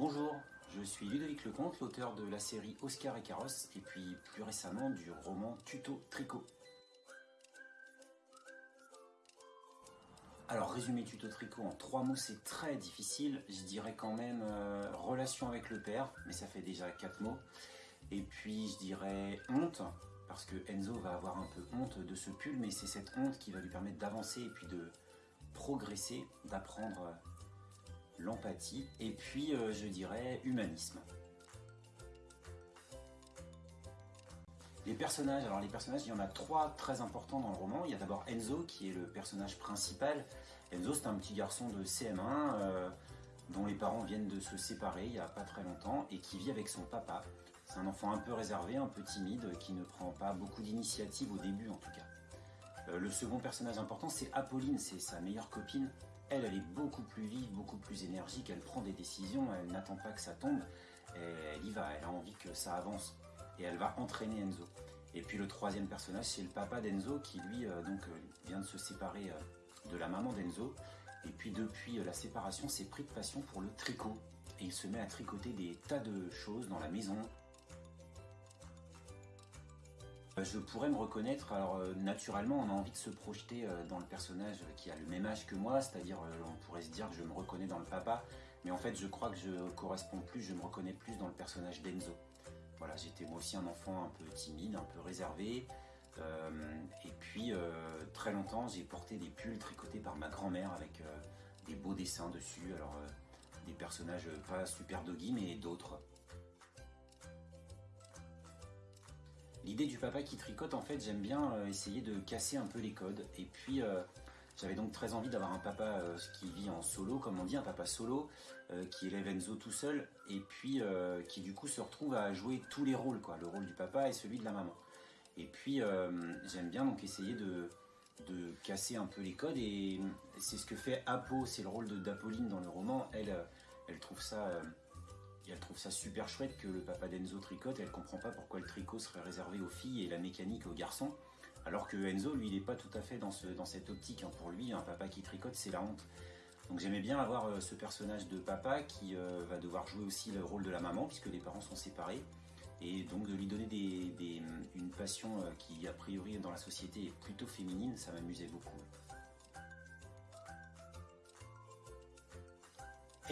Bonjour, je suis Ludovic Lecomte, l'auteur de la série Oscar et Carrosse, et puis plus récemment du roman Tuto Tricot. Alors, résumer tuto tricot en trois mots, c'est très difficile. Je dirais quand même euh, relation avec le père, mais ça fait déjà quatre mots. Et puis, je dirais honte, parce que Enzo va avoir un peu honte de ce pull, mais c'est cette honte qui va lui permettre d'avancer et puis de progresser, d'apprendre l'empathie, et puis euh, je dirais humanisme. Les personnages, alors les personnages, il y en a trois très importants dans le roman. Il y a d'abord Enzo, qui est le personnage principal. Enzo, c'est un petit garçon de CM1 euh, dont les parents viennent de se séparer il n'y a pas très longtemps et qui vit avec son papa. C'est un enfant un peu réservé, un peu timide, qui ne prend pas beaucoup d'initiative au début en tout cas. Euh, le second personnage important, c'est Apolline, c'est sa meilleure copine. Elle, elle est beaucoup plus vive, beaucoup plus énergique, elle prend des décisions, elle n'attend pas que ça tombe, elle y va, elle a envie que ça avance. Et elle va entraîner Enzo. Et puis le troisième personnage, c'est le papa d'Enzo qui lui euh, donc euh, vient de se séparer de la maman d'Enzo. Et puis depuis la séparation, s'est pris de passion pour le tricot. Et il se met à tricoter des tas de choses dans la maison, euh, je pourrais me reconnaître, alors euh, naturellement on a envie de se projeter euh, dans le personnage qui a le même âge que moi, c'est-à-dire on pourrait se dire que je me reconnais dans le papa, mais en fait je crois que je corresponds plus, je me reconnais plus dans le personnage d'Enzo. Voilà, j'étais moi aussi un enfant un peu timide, un peu réservé, et puis très longtemps j'ai porté des pulls tricotés par ma grand-mère avec des beaux dessins dessus, alors des personnages pas super doggy mais d'autres. L'idée du papa qui tricote, en fait, j'aime bien euh, essayer de casser un peu les codes. Et puis, euh, j'avais donc très envie d'avoir un papa euh, qui vit en solo, comme on dit, un papa solo, qui élève Enzo tout seul, et puis qui du coup se retrouve à jouer tous les rôles, quoi, le rôle du papa et celui de la maman. Et puis, j'aime bien donc essayer de, de casser un peu les codes, et c'est ce que fait Apo, c'est le rôle d'Apolline dans le roman. Elle, elle trouve ça elle trouve ça super chouette que le papa d'Enzo tricote et elle comprend pas pourquoi le tricot serait réservé aux filles et la mécanique aux garçons. Alors que Enzo, lui, il n'est pas tout à fait dans, ce, dans cette optique. Hein. Pour lui, un papa qui tricote, c'est la honte. Donc j'aimais bien avoir euh, ce personnage de papa qui euh, va devoir jouer aussi le rôle de la maman puisque les parents sont séparés. Et donc de lui donner une passion euh, qui, a priori, dans la société est plutôt féminine, ça m'amusait beaucoup.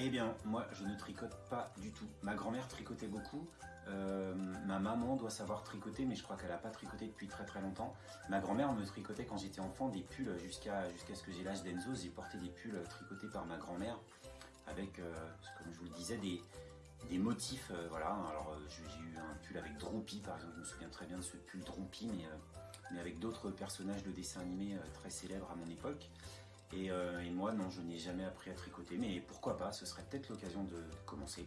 Eh bien, moi, je ne tricote pas du tout. Ma grand-mère tricotait beaucoup. Euh, ma maman doit savoir tricoter, mais je crois qu'elle n'a pas tricoté depuis très très longtemps. Ma grand-mère me tricotait quand j'étais enfant des pulls jusqu'à ce que j'ai l'âge d'Enzo. J'ai porté des pulls tricotés par ma grand-mère avec, euh, comme je vous le disais, des, motifs. Euh, voilà. Alors, j'ai eu un pull avec Droopy, par exemple. Je me souviens très bien de ce pull Droopy, mais, mais avec d'autres personnages de dessin animé très célèbres à mon époque. Euh, et, moi, non, je n'ai jamais appris à tricoter, mais pourquoi pas, ce serait peut-être l'occasion de commencer.